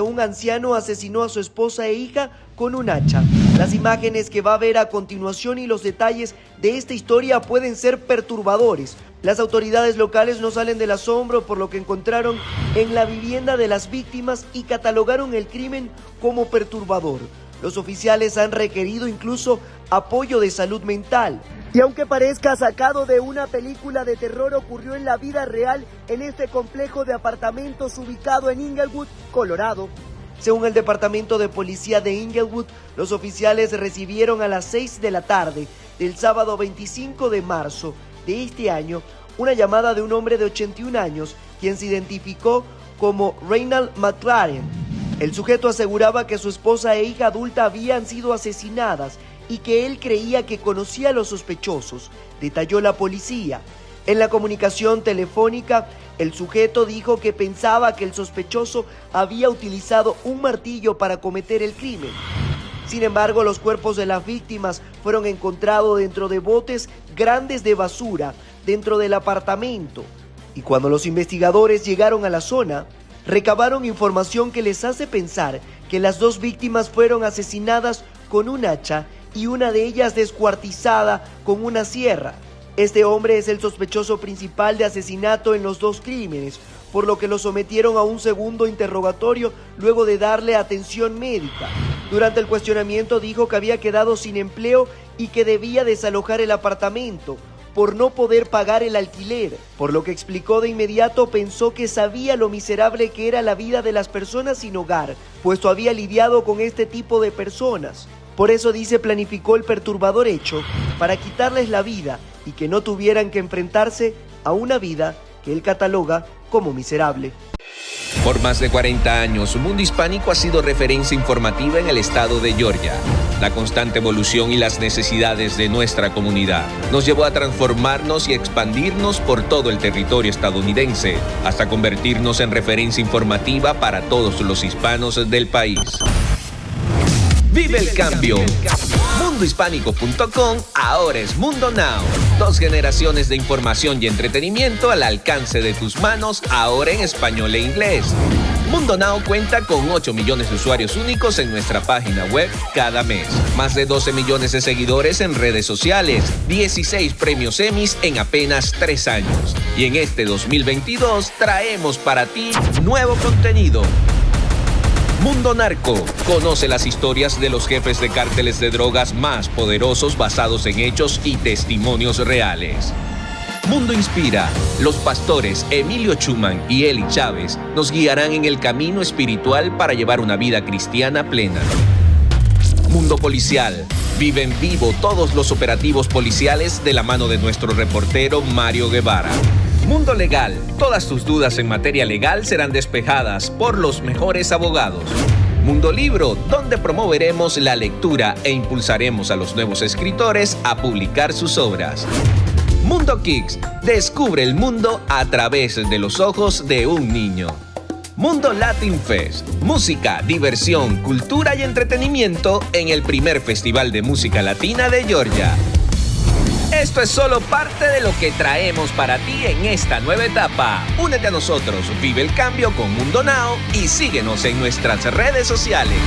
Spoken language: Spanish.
Un anciano asesinó a su esposa e hija con un hacha. Las imágenes que va a ver a continuación y los detalles de esta historia pueden ser perturbadores. Las autoridades locales no salen del asombro por lo que encontraron en la vivienda de las víctimas y catalogaron el crimen como perturbador. Los oficiales han requerido incluso apoyo de salud mental. Y aunque parezca sacado de una película de terror, ocurrió en la vida real en este complejo de apartamentos ubicado en Inglewood, Colorado. Según el Departamento de Policía de Inglewood, los oficiales recibieron a las 6 de la tarde del sábado 25 de marzo de este año una llamada de un hombre de 81 años, quien se identificó como Reynald McLaren. El sujeto aseguraba que su esposa e hija adulta habían sido asesinadas y que él creía que conocía a los sospechosos, detalló la policía. En la comunicación telefónica, el sujeto dijo que pensaba que el sospechoso había utilizado un martillo para cometer el crimen. Sin embargo, los cuerpos de las víctimas fueron encontrados dentro de botes grandes de basura dentro del apartamento. Y cuando los investigadores llegaron a la zona, recabaron información que les hace pensar que las dos víctimas fueron asesinadas con un hacha y una de ellas descuartizada con una sierra. Este hombre es el sospechoso principal de asesinato en los dos crímenes, por lo que lo sometieron a un segundo interrogatorio luego de darle atención médica. Durante el cuestionamiento dijo que había quedado sin empleo y que debía desalojar el apartamento por no poder pagar el alquiler, por lo que explicó de inmediato pensó que sabía lo miserable que era la vida de las personas sin hogar, puesto había lidiado con este tipo de personas. Por eso dice planificó el perturbador hecho para quitarles la vida y que no tuvieran que enfrentarse a una vida que él cataloga como miserable. Por más de 40 años, Mundo Hispánico ha sido referencia informativa en el estado de Georgia. La constante evolución y las necesidades de nuestra comunidad nos llevó a transformarnos y expandirnos por todo el territorio estadounidense, hasta convertirnos en referencia informativa para todos los hispanos del país. Vive el cambio. Mundohispánico.com ahora es Mundo Now. Dos generaciones de información y entretenimiento al alcance de tus manos, ahora en español e inglés. Mundo Now cuenta con 8 millones de usuarios únicos en nuestra página web cada mes. Más de 12 millones de seguidores en redes sociales. 16 premios Emmys en apenas 3 años. Y en este 2022 traemos para ti nuevo contenido Mundo Narco. Conoce las historias de los jefes de cárteles de drogas más poderosos basados en hechos y testimonios reales. Mundo Inspira. Los pastores Emilio Chuman y Eli Chávez nos guiarán en el camino espiritual para llevar una vida cristiana plena. Mundo Policial. Vive en vivo todos los operativos policiales de la mano de nuestro reportero Mario Guevara. Mundo Legal. Todas tus dudas en materia legal serán despejadas por los mejores abogados. Mundo Libro, donde promoveremos la lectura e impulsaremos a los nuevos escritores a publicar sus obras. Mundo Kicks, descubre el mundo a través de los ojos de un niño. Mundo Latin Fest, música, diversión, cultura y entretenimiento en el primer festival de música latina de Georgia. Esto es solo parte de lo que traemos para ti en esta nueva etapa. Únete a nosotros, vive el cambio con Mundo Now y síguenos en nuestras redes sociales.